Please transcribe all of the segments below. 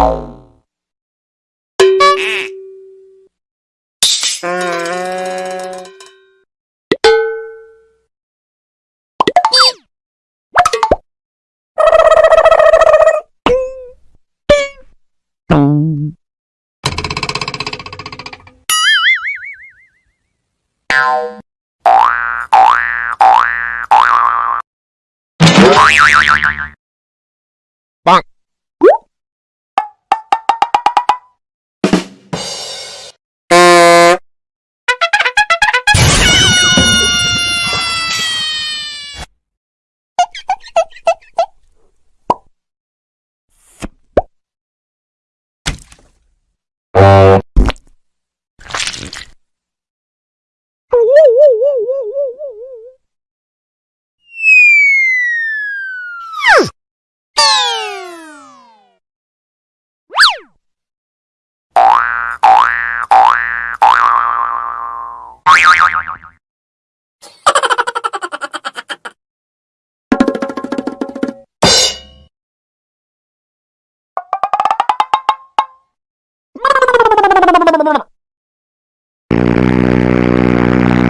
Wow. Thank you.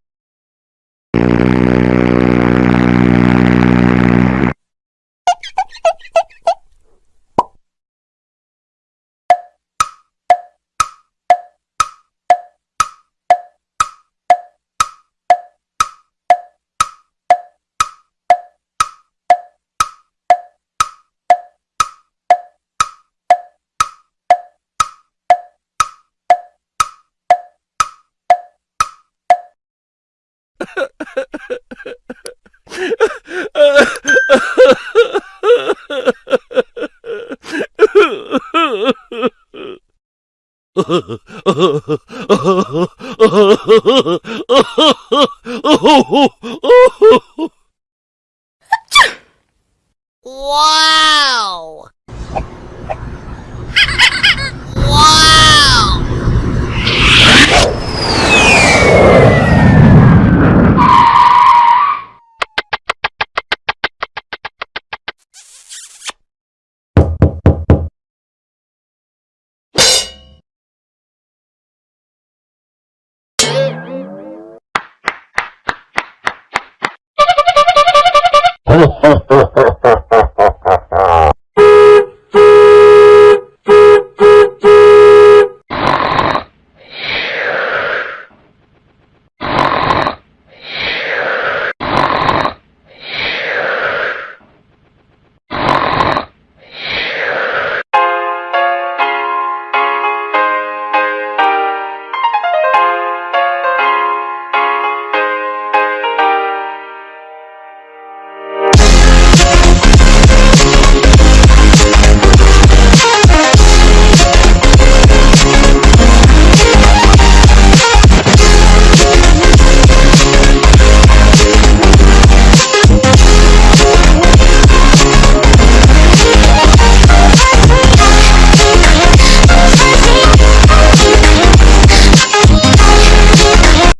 oh Oh,